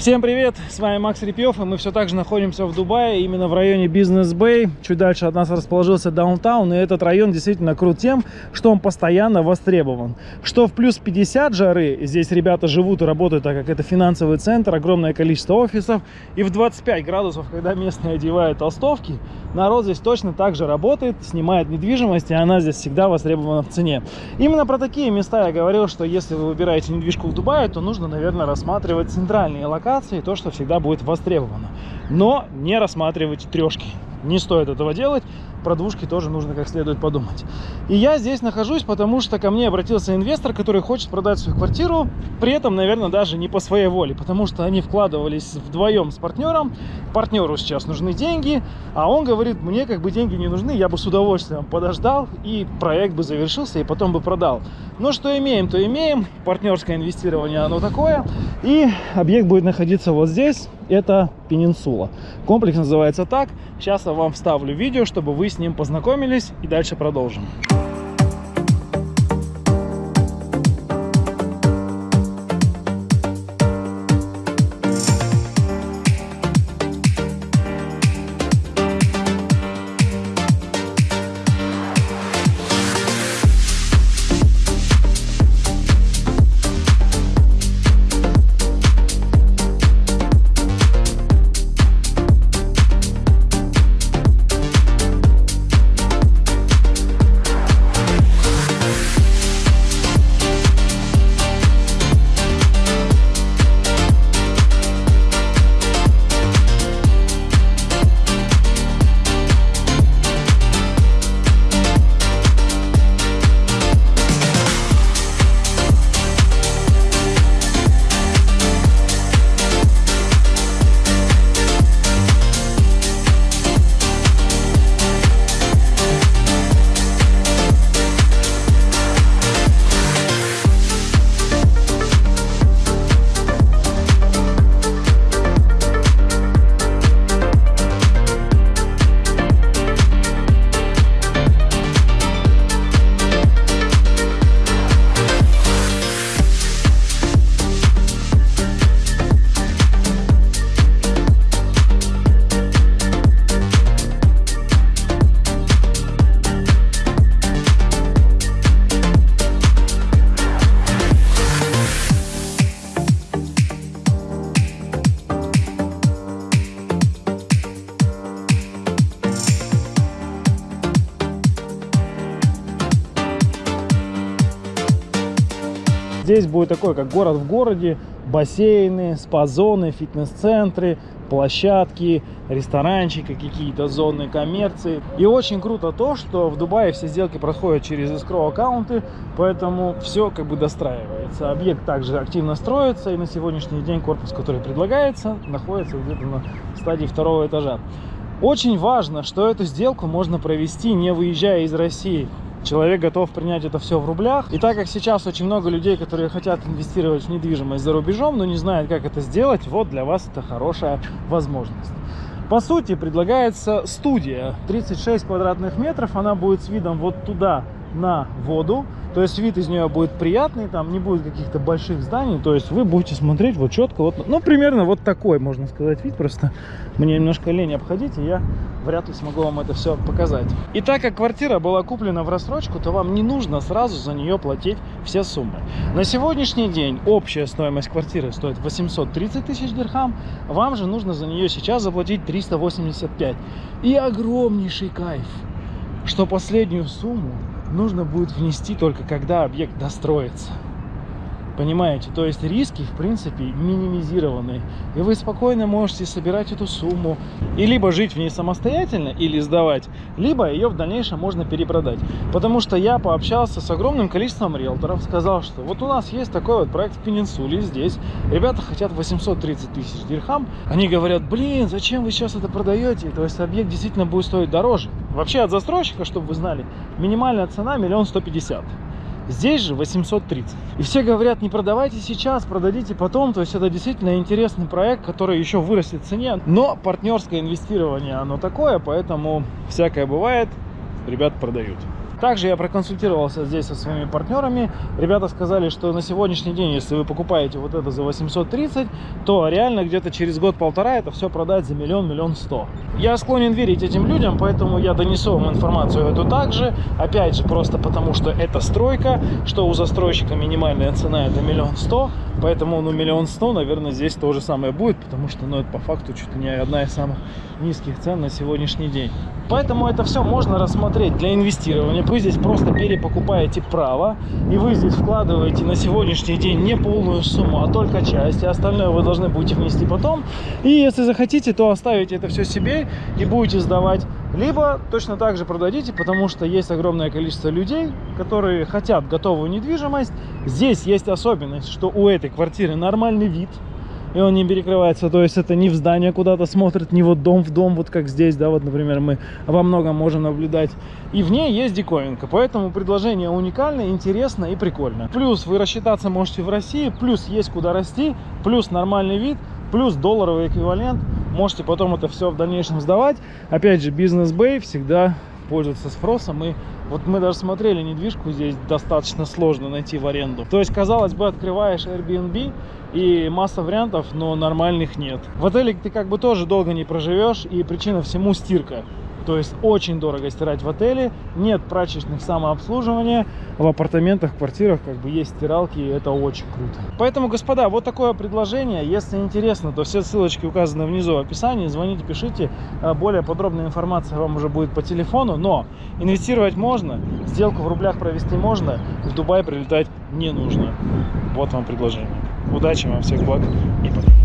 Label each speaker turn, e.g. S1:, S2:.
S1: Всем привет, с вами Макс Репьев, и мы все так же находимся в Дубае, именно в районе Бизнес Бэй. Чуть дальше от нас расположился даунтаун, и этот район действительно крут тем, что он постоянно востребован. Что в плюс 50 жары, здесь ребята живут и работают, так как это финансовый центр, огромное количество офисов, и в 25 градусов, когда местные одевают толстовки, народ здесь точно так же работает, снимает недвижимость, и она здесь всегда востребована в цене. Именно про такие места я говорил, что если вы выбираете недвижку в Дубае, то нужно, наверное, рассматривать центральные локации, то, что всегда будет востребовано. Но не рассматривайте трешки. Не стоит этого делать про двушки тоже нужно как следует подумать. И я здесь нахожусь, потому что ко мне обратился инвестор, который хочет продать свою квартиру, при этом, наверное, даже не по своей воле, потому что они вкладывались вдвоем с партнером, партнеру сейчас нужны деньги, а он говорит, мне как бы деньги не нужны, я бы с удовольствием подождал, и проект бы завершился, и потом бы продал. Но что имеем, то имеем, партнерское инвестирование оно такое, и объект будет находиться вот здесь, это Пенинсула. Комплекс называется так, сейчас я вам вставлю видео, чтобы вы с ним познакомились и дальше продолжим. Здесь будет такой, как город в городе, бассейны, спа-зоны, фитнес-центры, площадки, ресторанчики, какие-то зоны коммерции. И очень круто то, что в Дубае все сделки проходят через escrow аккаунты, поэтому все как бы достраивается. Объект также активно строится, и на сегодняшний день корпус, который предлагается, находится где-то на стадии второго этажа. Очень важно, что эту сделку можно провести, не выезжая из России человек готов принять это все в рублях. И так как сейчас очень много людей, которые хотят инвестировать в недвижимость за рубежом, но не знают, как это сделать, вот для вас это хорошая возможность. По сути, предлагается студия 36 квадратных метров, она будет с видом вот туда на воду. То есть вид из нее будет приятный, там не будет каких-то больших зданий. То есть вы будете смотреть вот четко, вот, ну, примерно вот такой, можно сказать, вид. Просто мне немножко лень обходить, и я вряд ли смогу вам это все показать. И так как квартира была куплена в рассрочку, то вам не нужно сразу за нее платить все суммы. На сегодняшний день общая стоимость квартиры стоит 830 тысяч дирхам. Вам же нужно за нее сейчас заплатить 385. И огромнейший кайф, что последнюю сумму нужно будет внести только когда объект достроится. Понимаете? То есть риски, в принципе, минимизированы. И вы спокойно можете собирать эту сумму и либо жить в ней самостоятельно или сдавать, либо ее в дальнейшем можно перепродать. Потому что я пообщался с огромным количеством риэлторов, сказал, что вот у нас есть такой вот проект в Пенинсуле здесь. Ребята хотят 830 тысяч дирхам. Они говорят, блин, зачем вы сейчас это продаете? То есть объект действительно будет стоить дороже. Вообще от застройщика, чтобы вы знали, минимальная цена миллион сто пятьдесят. Здесь же 830. И все говорят, не продавайте сейчас, продадите потом. То есть это действительно интересный проект, который еще вырастет в цене. Но партнерское инвестирование, оно такое, поэтому всякое бывает. Ребят продают. Также я проконсультировался здесь со своими партнерами. Ребята сказали, что на сегодняшний день, если вы покупаете вот это за 830, то реально где-то через год-полтора это все продать за миллион, миллион сто. Я склонен верить этим людям, поэтому я донесу вам информацию эту также. Опять же, просто потому что это стройка, что у застройщика минимальная цена это миллион сто, поэтому ну миллион сто, наверное, здесь то же самое будет, потому что ну это по факту чуть ли не одна из самых низких цен на сегодняшний день. Поэтому это все можно рассмотреть для инвестирования. Вы здесь просто перепокупаете право, и вы здесь вкладываете на сегодняшний день не полную сумму, а только часть, и остальное вы должны будете внести потом. И если захотите, то оставите это все себе и будете сдавать. Либо точно так же продадите, потому что есть огромное количество людей, которые хотят готовую недвижимость. Здесь есть особенность, что у этой квартиры нормальный вид, и он не перекрывается, то есть это не в здание куда-то смотрит, не вот дом в дом, вот как здесь, да, вот, например, мы во многом можем наблюдать. И в ней есть диковинка, поэтому предложение уникальное, интересно и прикольно. Плюс вы рассчитаться можете в России, плюс есть куда расти, плюс нормальный вид, плюс долларовый эквивалент. Можете потом это все в дальнейшем сдавать. Опять же, бизнес-бэй всегда пользуется спросом и вот мы даже смотрели недвижку, здесь достаточно сложно найти в аренду. То есть, казалось бы, открываешь Airbnb и масса вариантов, но нормальных нет. В отеле ты как бы тоже долго не проживешь, и причина всему стирка. То есть очень дорого стирать в отеле, нет прачечных самообслуживания, в апартаментах, квартирах как бы есть стиралки, и это очень круто. Поэтому, господа, вот такое предложение. Если интересно, то все ссылочки указаны внизу в описании. Звоните, пишите. А, более подробная информация вам уже будет по телефону. Но инвестировать можно, сделку в рублях провести можно, в Дубай прилетать не нужно. Вот вам предложение. Удачи вам, всех благ и пока.